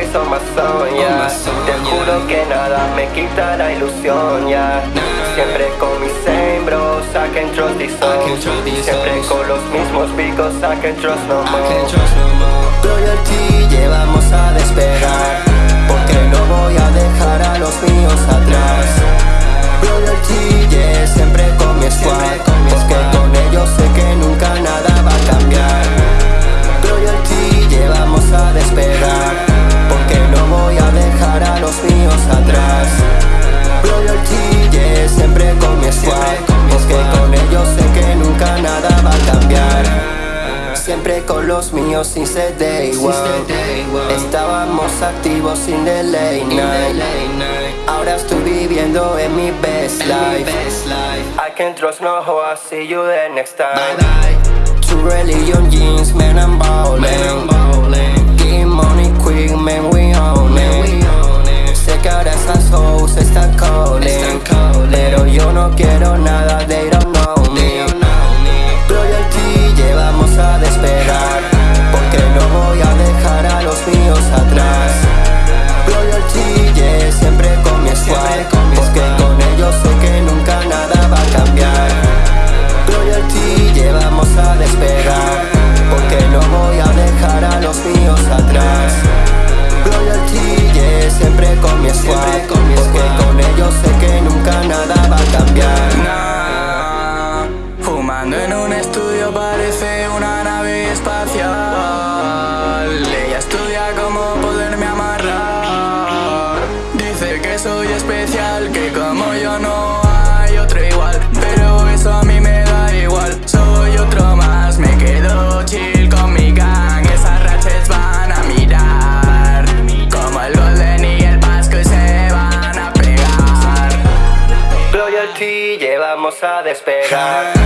Always on my zone, yeah Te juro que nada me quita la ilusión, yeah Siempre con mis same bros, I can trust these souls Siempre con los mismos picos, I can trust no more los míos since day one Estábamos activos sin delay night. Ahora estoy viviendo en mi best life. I can trust no hoe, I'll see you the next time. Religion jeans, man I'm ballin' Getting money quick, man we own espacial. Ella estudia cómo poderme amarrar. Dice que soy especial, que como yo no hay otro igual. Pero eso a mí me da igual, soy otro más Me quedo chill con mi gang, esas ratchets van a mirar Como el Golden y el Vasco y se van a pegar. Loyalty llevamos a despegar